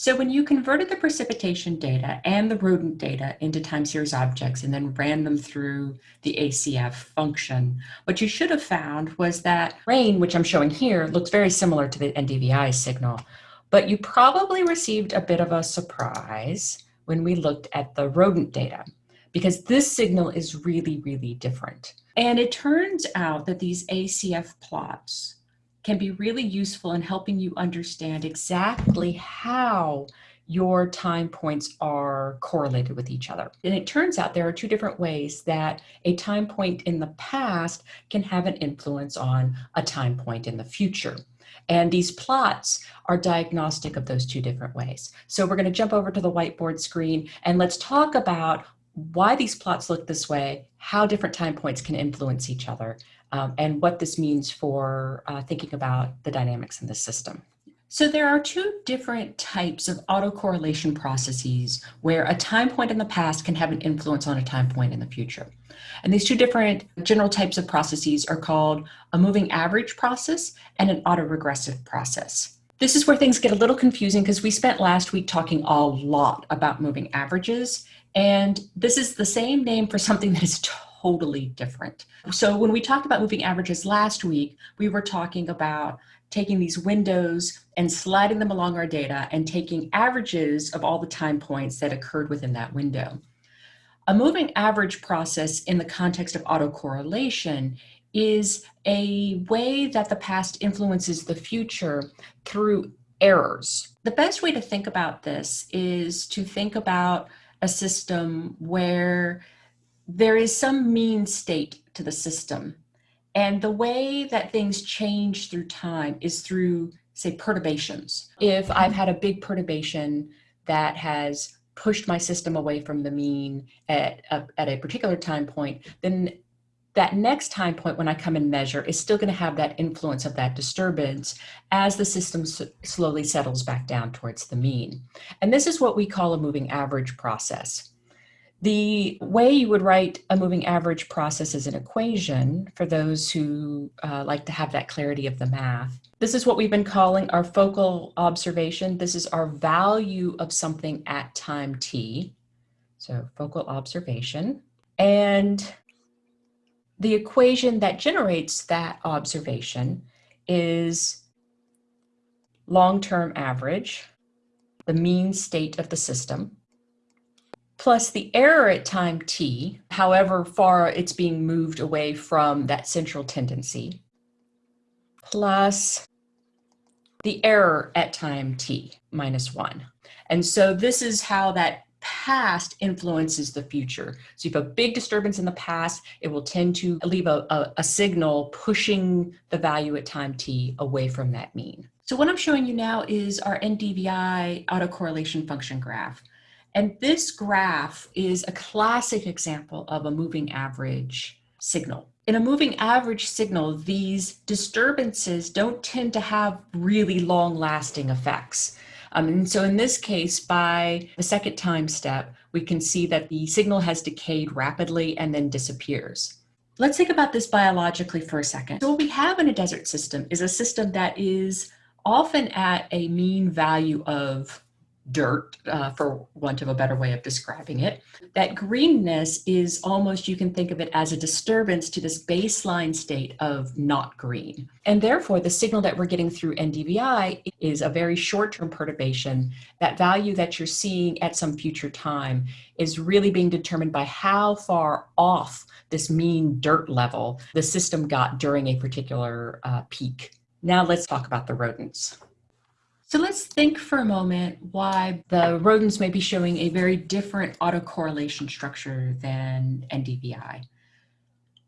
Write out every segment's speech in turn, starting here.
So when you converted the precipitation data and the rodent data into time series objects and then ran them through the ACF function, what you should have found was that rain, which I'm showing here, looks very similar to the NDVI signal, but you probably received a bit of a surprise when we looked at the rodent data because this signal is really, really different. And it turns out that these ACF plots can be really useful in helping you understand exactly how your time points are correlated with each other. And it turns out there are two different ways that a time point in the past can have an influence on a time point in the future. And these plots are diagnostic of those two different ways. So we're going to jump over to the whiteboard screen and let's talk about why these plots look this way, how different time points can influence each other, um, and what this means for uh, thinking about the dynamics in the system. So there are two different types of autocorrelation processes where a time point in the past can have an influence on a time point in the future. And these two different general types of processes are called a moving average process and an autoregressive process. This is where things get a little confusing because we spent last week talking a lot about moving averages. And this is the same name for something that is totally different. So when we talked about moving averages last week, we were talking about taking these windows and sliding them along our data and taking averages of all the time points that occurred within that window. A moving average process in the context of autocorrelation is a way that the past influences the future through errors. The best way to think about this is to think about a system where there is some mean state to the system. And the way that things change through time is through, say, perturbations. If I've had a big perturbation that has pushed my system away from the mean at a, at a particular time point, then that next time point when I come and measure is still going to have that influence of that disturbance as the system slowly settles back down towards the mean. And this is what we call a moving average process. The way you would write a moving average process is an equation for those who uh, like to have that clarity of the math. This is what we've been calling our focal observation. This is our value of something at time t. So focal observation. And the equation that generates that observation is long-term average, the mean state of the system, plus the error at time t, however far it's being moved away from that central tendency, plus the error at time t minus 1. And so this is how that past influences the future. So if a big disturbance in the past, it will tend to leave a, a, a, signal pushing the value at time t away from that mean. So what I'm showing you now is our NDVI autocorrelation function graph. And this graph is a classic example of a moving average signal. In a moving average signal, these disturbances don't tend to have really long lasting effects. Um, and so in this case, by the second time step, we can see that the signal has decayed rapidly and then disappears. Let's think about this biologically for a second. So what we have in a desert system is a system that is often at a mean value of dirt, uh, for want of a better way of describing it. That greenness is almost, you can think of it as a disturbance to this baseline state of not green. And therefore, the signal that we're getting through NDVI is a very short-term perturbation. That value that you're seeing at some future time is really being determined by how far off this mean dirt level the system got during a particular uh, peak. Now let's talk about the rodents. So let's think for a moment why the rodents may be showing a very different autocorrelation structure than NDVI.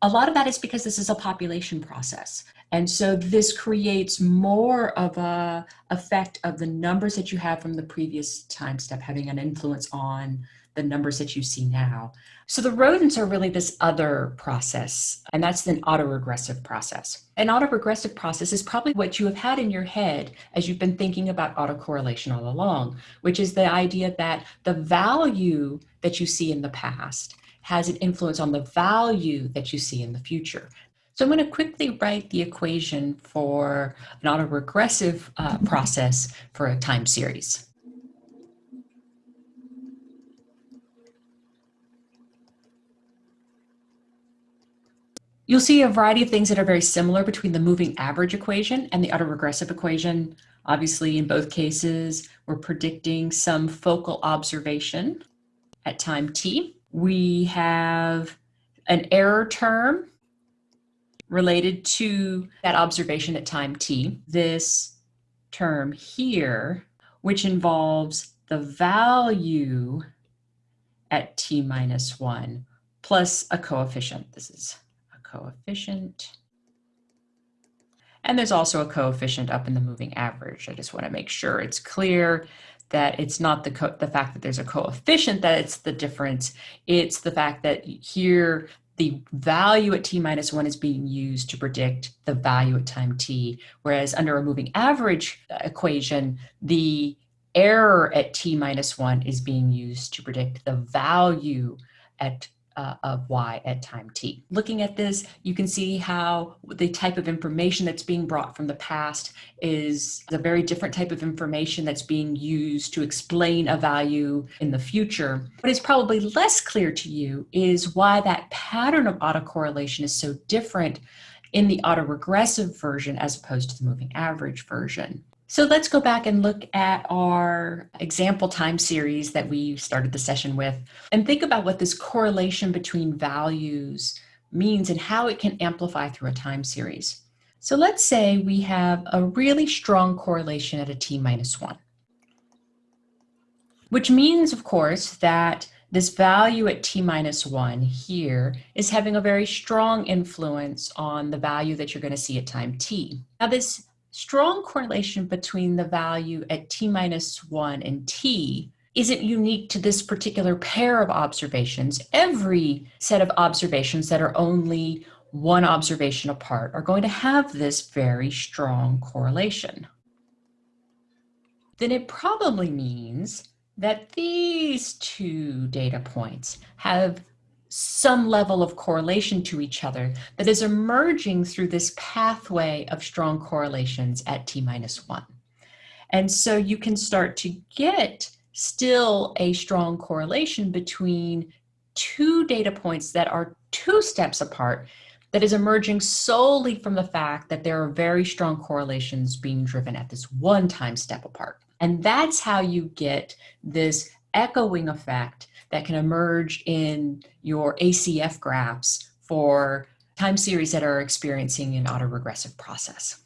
A lot of that is because this is a population process. And so this creates more of a effect of the numbers that you have from the previous time step having an influence on the numbers that you see now. So the rodents are really this other process, and that's an autoregressive process. An autoregressive process is probably what you have had in your head as you've been thinking about autocorrelation all along, which is the idea that the value that you see in the past has an influence on the value that you see in the future. So I'm going to quickly write the equation for an autoregressive uh, process for a time series. You'll see a variety of things that are very similar between the moving average equation and the autoregressive equation. Obviously, in both cases, we're predicting some focal observation at time t. We have an error term related to that observation at time t. This term here, which involves the value at t minus 1 plus a coefficient. This is a coefficient. And there's also a coefficient up in the moving average. I just want to make sure it's clear that it's not the, the fact that there's a coefficient that it's the difference. It's the fact that here the value at t minus 1 is being used to predict the value at time t, whereas under a moving average uh, equation, the error at t minus 1 is being used to predict the value at uh, of y at time t. Looking at this, you can see how the type of information that's being brought from the past is a very different type of information that's being used to explain a value in the future. What is probably less clear to you is why that pattern of autocorrelation is so different in the autoregressive version as opposed to the moving average version. So let's go back and look at our example time series that we started the session with and think about what this correlation between values means and how it can amplify through a time series. So let's say we have a really strong correlation at a t minus one, which means, of course, that this value at t minus one here is having a very strong influence on the value that you're going to see at time t. Now this strong correlation between the value at t minus 1 and t isn't unique to this particular pair of observations. Every set of observations that are only one observation apart are going to have this very strong correlation. Then it probably means that these two data points have some level of correlation to each other that is emerging through this pathway of strong correlations at t minus one. And so you can start to get still a strong correlation between two data points that are two steps apart that is emerging solely from the fact that there are very strong correlations being driven at this one time step apart. And that's how you get this echoing effect that can emerge in your ACF graphs for time series that are experiencing an autoregressive process.